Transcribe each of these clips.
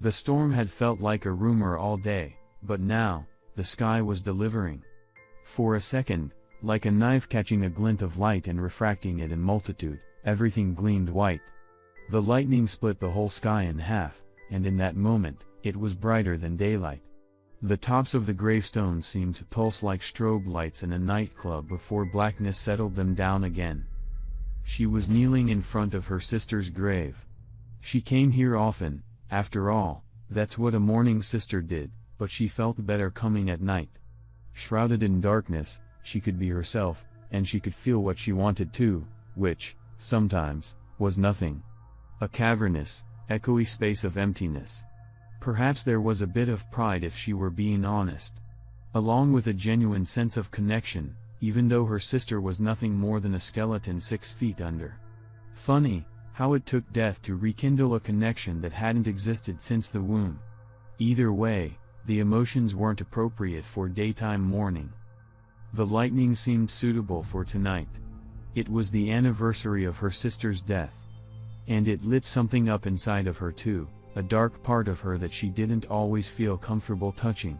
The storm had felt like a rumor all day, but now, the sky was delivering. For a second, like a knife catching a glint of light and refracting it in multitude, everything gleamed white. The lightning split the whole sky in half, and in that moment, it was brighter than daylight. The tops of the gravestones seemed to pulse like strobe lights in a nightclub before blackness settled them down again. She was kneeling in front of her sister's grave. She came here often, after all, that's what a mourning sister did, but she felt better coming at night. Shrouded in darkness, she could be herself, and she could feel what she wanted to, which, sometimes, was nothing. A cavernous, echoey space of emptiness. Perhaps there was a bit of pride if she were being honest. Along with a genuine sense of connection, even though her sister was nothing more than a skeleton six feet under. Funny, how it took death to rekindle a connection that hadn't existed since the womb. Either way, the emotions weren't appropriate for daytime mourning. The lightning seemed suitable for tonight. It was the anniversary of her sister's death. And it lit something up inside of her too a dark part of her that she didn't always feel comfortable touching.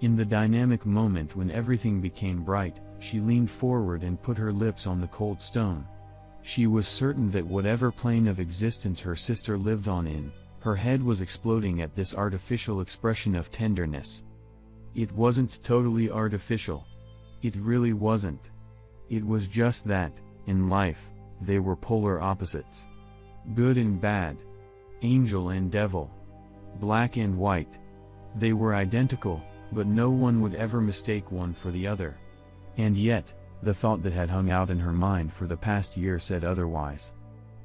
In the dynamic moment when everything became bright, she leaned forward and put her lips on the cold stone. She was certain that whatever plane of existence her sister lived on in, her head was exploding at this artificial expression of tenderness. It wasn't totally artificial. It really wasn't. It was just that, in life, they were polar opposites. Good and bad, angel and devil. Black and white. They were identical, but no one would ever mistake one for the other. And yet, the thought that had hung out in her mind for the past year said otherwise.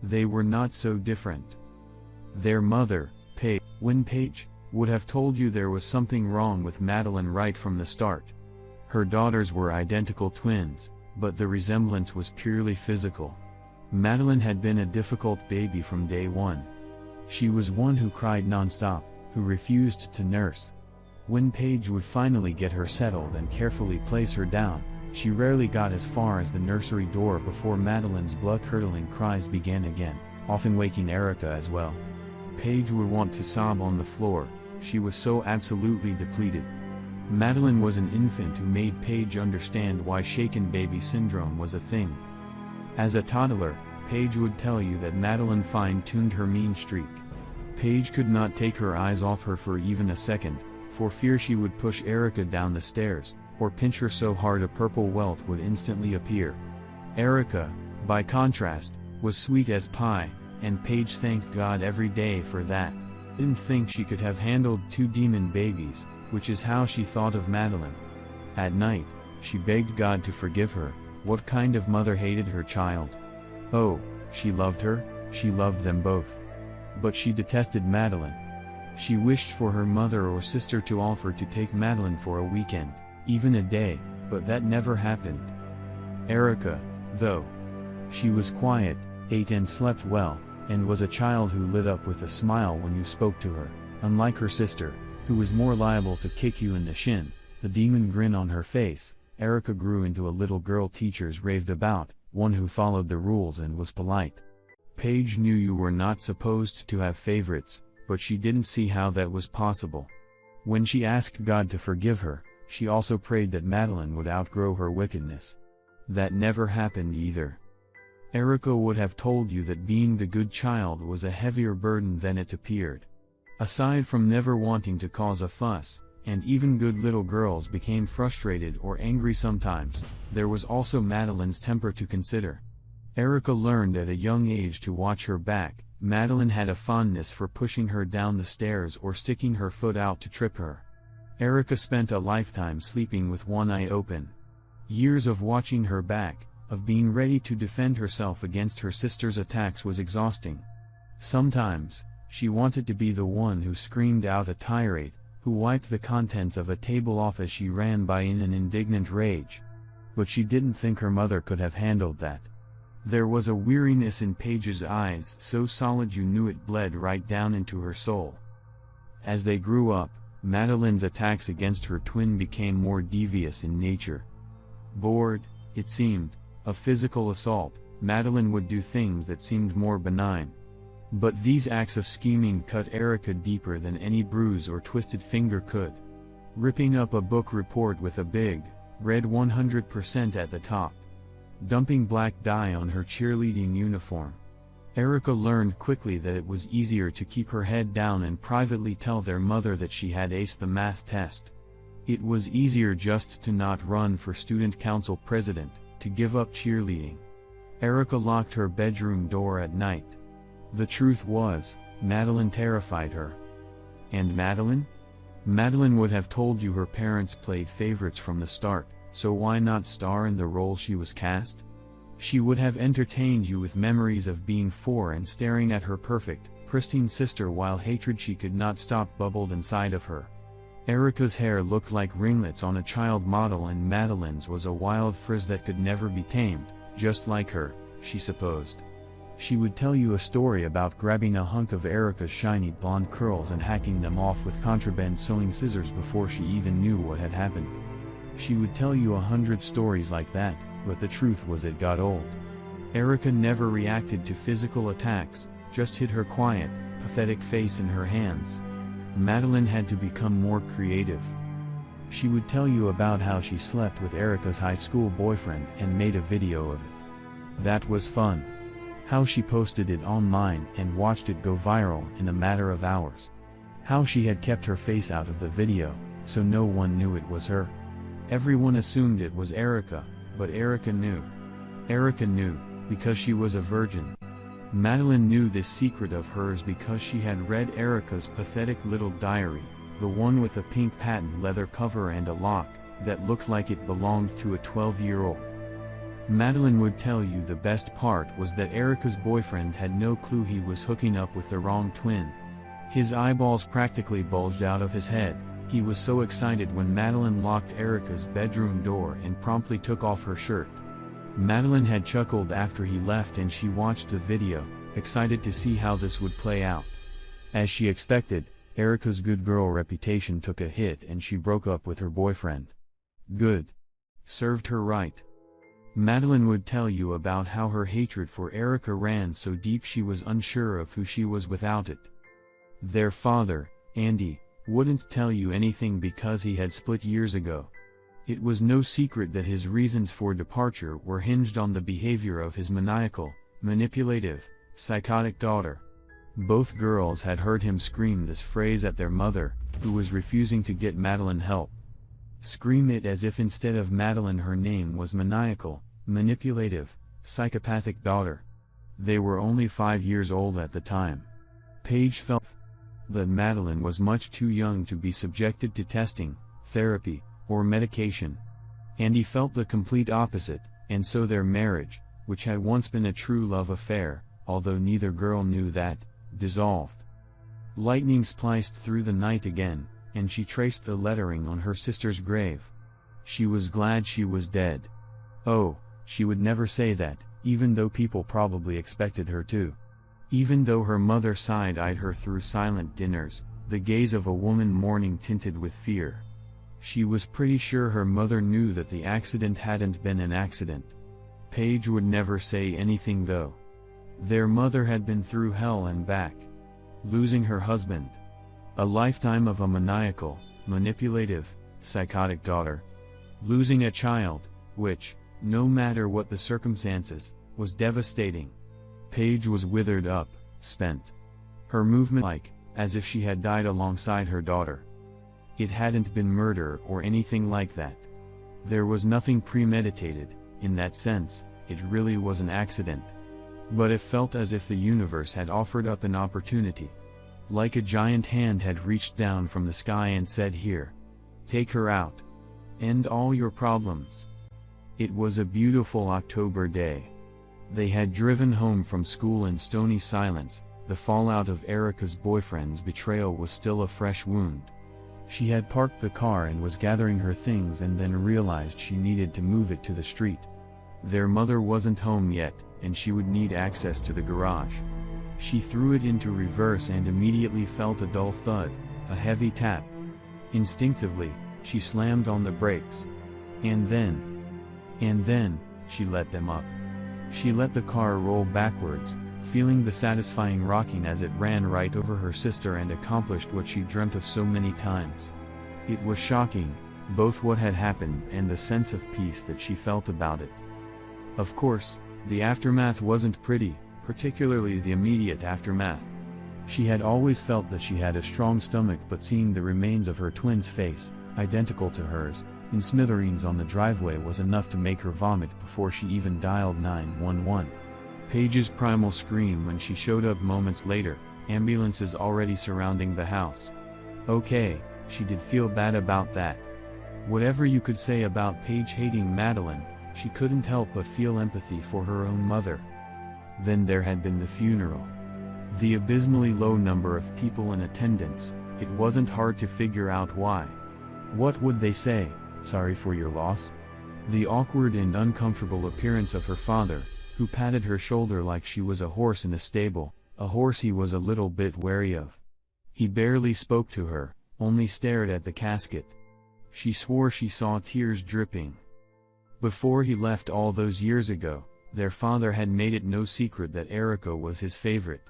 They were not so different. Their mother, Paige, Win Page, would have told you there was something wrong with Madeline right from the start. Her daughters were identical twins, but the resemblance was purely physical. Madeline had been a difficult baby from day one. She was one who cried nonstop, who refused to nurse. When Paige would finally get her settled and carefully place her down, she rarely got as far as the nursery door before Madeline's blood-curdling cries began again, often waking Erica as well. Paige would want to sob on the floor, she was so absolutely depleted. Madeline was an infant who made Paige understand why shaken baby syndrome was a thing. As a toddler, Paige would tell you that Madeline fine-tuned her mean streak. Paige could not take her eyes off her for even a second, for fear she would push Erica down the stairs, or pinch her so hard a purple welt would instantly appear. Erica, by contrast, was sweet as pie, and Paige thanked God every day for that. Didn't think she could have handled two demon babies, which is how she thought of Madeline. At night, she begged God to forgive her, what kind of mother hated her child? Oh, she loved her, she loved them both. But she detested Madeline. She wished for her mother or sister to offer to take Madeline for a weekend, even a day, but that never happened. Erica, though. She was quiet, ate and slept well, and was a child who lit up with a smile when you spoke to her, unlike her sister, who was more liable to kick you in the shin, the demon grin on her face, Erica grew into a little girl teachers raved about, one who followed the rules and was polite. Paige knew you were not supposed to have favorites, but she didn't see how that was possible. When she asked God to forgive her, she also prayed that Madeline would outgrow her wickedness. That never happened either. Erica would have told you that being the good child was a heavier burden than it appeared. Aside from never wanting to cause a fuss, and even good little girls became frustrated or angry sometimes, there was also Madeline's temper to consider. Erica learned at a young age to watch her back, Madeline had a fondness for pushing her down the stairs or sticking her foot out to trip her. Erica spent a lifetime sleeping with one eye open. Years of watching her back, of being ready to defend herself against her sister's attacks was exhausting. Sometimes, she wanted to be the one who screamed out a tirade, who wiped the contents of a table off as she ran by in an indignant rage. But she didn't think her mother could have handled that. There was a weariness in Paige's eyes so solid you knew it bled right down into her soul. As they grew up, Madeline's attacks against her twin became more devious in nature. Bored, it seemed, of physical assault, Madeline would do things that seemed more benign. But these acts of scheming cut Erica deeper than any bruise or twisted finger could. Ripping up a book report with a big, red 100% at the top. Dumping black dye on her cheerleading uniform. Erica learned quickly that it was easier to keep her head down and privately tell their mother that she had aced the math test. It was easier just to not run for student council president, to give up cheerleading. Erica locked her bedroom door at night. The truth was, Madeline terrified her. And Madeline? Madeline would have told you her parents played favorites from the start, so why not star in the role she was cast? She would have entertained you with memories of being four and staring at her perfect, pristine sister while hatred she could not stop bubbled inside of her. Erica's hair looked like ringlets on a child model and Madeline's was a wild frizz that could never be tamed, just like her, she supposed. She would tell you a story about grabbing a hunk of Erica's shiny blonde curls and hacking them off with contraband sewing scissors before she even knew what had happened. She would tell you a hundred stories like that, but the truth was it got old. Erica never reacted to physical attacks, just hid her quiet, pathetic face in her hands. Madeline had to become more creative. She would tell you about how she slept with Erica's high school boyfriend and made a video of it. That was fun. How she posted it online and watched it go viral in a matter of hours. How she had kept her face out of the video, so no one knew it was her. Everyone assumed it was Erica, but Erica knew. Erica knew, because she was a virgin. Madeline knew this secret of hers because she had read Erica's pathetic little diary, the one with a pink patent leather cover and a lock, that looked like it belonged to a 12-year-old. Madeline would tell you the best part was that Erica's boyfriend had no clue he was hooking up with the wrong twin. His eyeballs practically bulged out of his head, he was so excited when Madeline locked Erica's bedroom door and promptly took off her shirt. Madeline had chuckled after he left and she watched the video, excited to see how this would play out. As she expected, Erica's good girl reputation took a hit and she broke up with her boyfriend. Good. Served her right. Madeline would tell you about how her hatred for Erica ran so deep she was unsure of who she was without it. Their father, Andy, wouldn't tell you anything because he had split years ago. It was no secret that his reasons for departure were hinged on the behavior of his maniacal, manipulative, psychotic daughter. Both girls had heard him scream this phrase at their mother, who was refusing to get Madeline help. Scream it as if instead of Madeline her name was maniacal, manipulative, psychopathic daughter. They were only five years old at the time. Paige felt that Madeline was much too young to be subjected to testing, therapy, or medication. Andy felt the complete opposite, and so their marriage, which had once been a true love affair, although neither girl knew that, dissolved. Lightning spliced through the night again, and she traced the lettering on her sister's grave. She was glad she was dead. Oh, she would never say that, even though people probably expected her to. Even though her mother side-eyed her through silent dinners, the gaze of a woman mourning tinted with fear. She was pretty sure her mother knew that the accident hadn't been an accident. Paige would never say anything though. Their mother had been through hell and back. Losing her husband. A lifetime of a maniacal, manipulative, psychotic daughter. Losing a child, which, no matter what the circumstances, was devastating. Paige was withered up, spent. Her movement like, as if she had died alongside her daughter. It hadn't been murder or anything like that. There was nothing premeditated, in that sense, it really was an accident. But it felt as if the universe had offered up an opportunity. Like a giant hand had reached down from the sky and said here. Take her out. End all your problems. It was a beautiful October day. They had driven home from school in stony silence, the fallout of Erica's boyfriend's betrayal was still a fresh wound. She had parked the car and was gathering her things and then realized she needed to move it to the street. Their mother wasn't home yet, and she would need access to the garage. She threw it into reverse and immediately felt a dull thud, a heavy tap. Instinctively, she slammed on the brakes. And then, and then, she let them up. She let the car roll backwards, feeling the satisfying rocking as it ran right over her sister and accomplished what she dreamt of so many times. It was shocking, both what had happened and the sense of peace that she felt about it. Of course, the aftermath wasn't pretty, particularly the immediate aftermath. She had always felt that she had a strong stomach but seeing the remains of her twin's face, identical to hers, in smithereens on the driveway was enough to make her vomit before she even dialed 911. Paige's primal scream when she showed up moments later, ambulances already surrounding the house. Okay, she did feel bad about that. Whatever you could say about Paige hating Madeline, she couldn't help but feel empathy for her own mother. Then there had been the funeral. The abysmally low number of people in attendance, it wasn't hard to figure out why. What would they say, sorry for your loss? The awkward and uncomfortable appearance of her father, who patted her shoulder like she was a horse in a stable, a horse he was a little bit wary of. He barely spoke to her, only stared at the casket. She swore she saw tears dripping. Before he left all those years ago, their father had made it no secret that Erica was his favorite.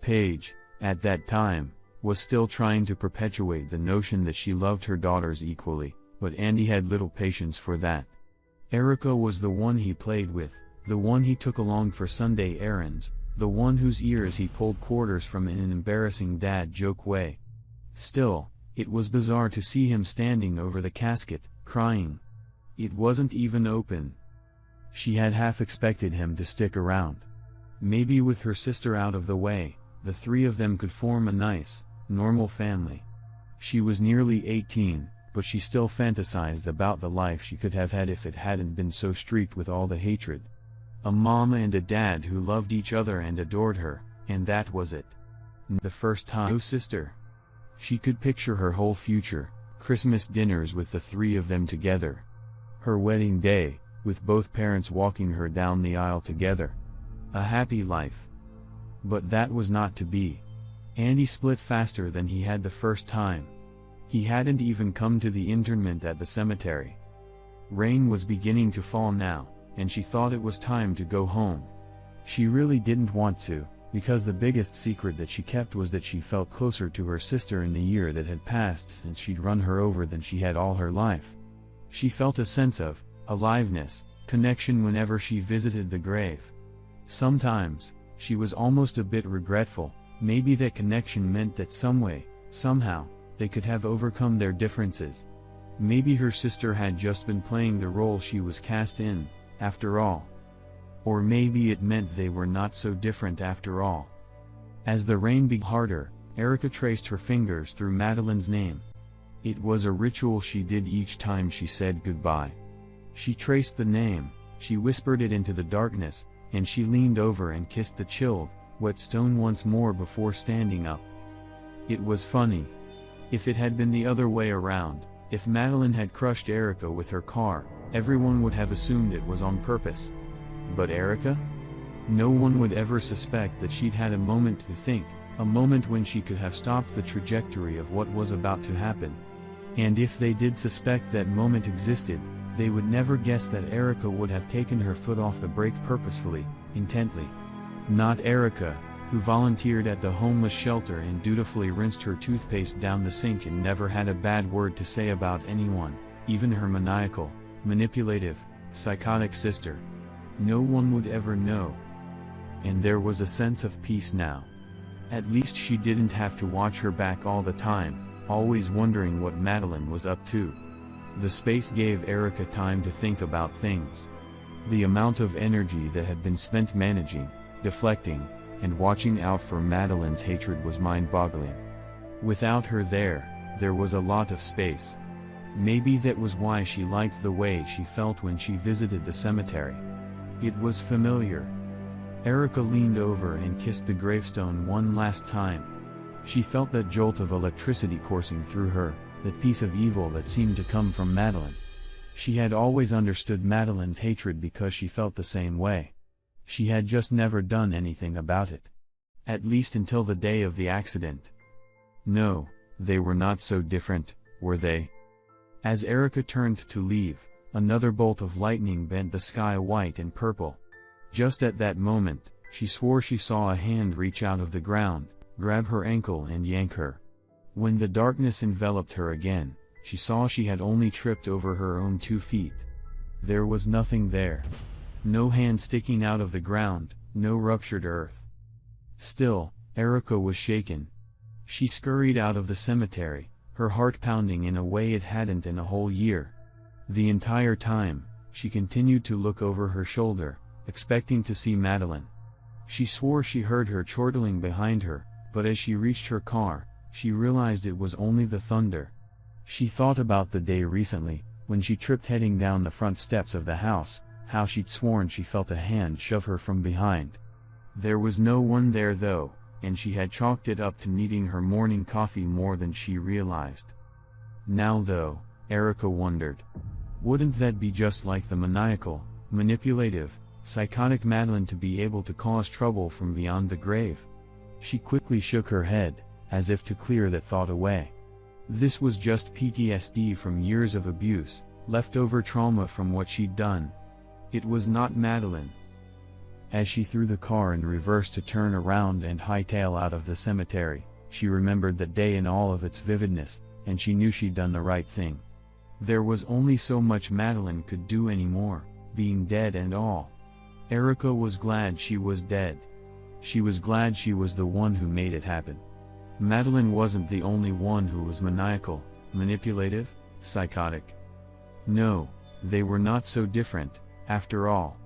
Paige, at that time, was still trying to perpetuate the notion that she loved her daughters equally, but Andy had little patience for that. Erica was the one he played with, the one he took along for Sunday errands, the one whose ears he pulled quarters from in an embarrassing dad joke way. Still, it was bizarre to see him standing over the casket, crying. It wasn't even open. She had half expected him to stick around. Maybe with her sister out of the way, the three of them could form a nice, normal family. She was nearly 18, but she still fantasized about the life she could have had if it hadn't been so streaked with all the hatred. A mom and a dad who loved each other and adored her, and that was it. The first time, oh sister. She could picture her whole future, Christmas dinners with the three of them together. Her wedding day, with both parents walking her down the aisle together. A happy life. But that was not to be. Andy split faster than he had the first time. He hadn't even come to the interment at the cemetery. Rain was beginning to fall now, and she thought it was time to go home. She really didn't want to, because the biggest secret that she kept was that she felt closer to her sister in the year that had passed since she'd run her over than she had all her life. She felt a sense of aliveness, connection whenever she visited the grave. Sometimes, she was almost a bit regretful, maybe that connection meant that some way, somehow, they could have overcome their differences. Maybe her sister had just been playing the role she was cast in, after all. Or maybe it meant they were not so different after all. As the rain began harder, Erica traced her fingers through Madeline's name. It was a ritual she did each time she said goodbye. She traced the name, she whispered it into the darkness, and she leaned over and kissed the chilled, wet stone once more before standing up. It was funny. If it had been the other way around, if Madeline had crushed Erica with her car, everyone would have assumed it was on purpose. But Erica? No one would ever suspect that she'd had a moment to think, a moment when she could have stopped the trajectory of what was about to happen. And if they did suspect that moment existed, they would never guess that Erica would have taken her foot off the brake purposefully, intently. Not Erica, who volunteered at the homeless shelter and dutifully rinsed her toothpaste down the sink and never had a bad word to say about anyone, even her maniacal, manipulative, psychotic sister. No one would ever know. And there was a sense of peace now. At least she didn't have to watch her back all the time, always wondering what Madeline was up to. The space gave Erica time to think about things. The amount of energy that had been spent managing, deflecting, and watching out for Madeline's hatred was mind-boggling. Without her there, there was a lot of space. Maybe that was why she liked the way she felt when she visited the cemetery. It was familiar. Erica leaned over and kissed the gravestone one last time. She felt that jolt of electricity coursing through her, that piece of evil that seemed to come from Madeline. She had always understood Madeline's hatred because she felt the same way. She had just never done anything about it. At least until the day of the accident. No, they were not so different, were they? As Erica turned to leave, Another bolt of lightning bent the sky white and purple. Just at that moment, she swore she saw a hand reach out of the ground, grab her ankle and yank her. When the darkness enveloped her again, she saw she had only tripped over her own two feet. There was nothing there. No hand sticking out of the ground, no ruptured earth. Still, Erica was shaken. She scurried out of the cemetery, her heart pounding in a way it hadn't in a whole year. The entire time, she continued to look over her shoulder, expecting to see Madeline. She swore she heard her chortling behind her, but as she reached her car, she realized it was only the thunder. She thought about the day recently, when she tripped heading down the front steps of the house, how she'd sworn she felt a hand shove her from behind. There was no one there though, and she had chalked it up to needing her morning coffee more than she realized. Now though, Erica wondered. Wouldn't that be just like the maniacal, manipulative, psychotic Madeline to be able to cause trouble from beyond the grave? She quickly shook her head, as if to clear that thought away. This was just PTSD from years of abuse, leftover trauma from what she'd done. It was not Madeline. As she threw the car in reverse to turn around and hightail out of the cemetery, she remembered that day in all of its vividness, and she knew she'd done the right thing. There was only so much Madeline could do anymore, being dead and all. Erica was glad she was dead. She was glad she was the one who made it happen. Madeline wasn't the only one who was maniacal, manipulative, psychotic. No, they were not so different, after all.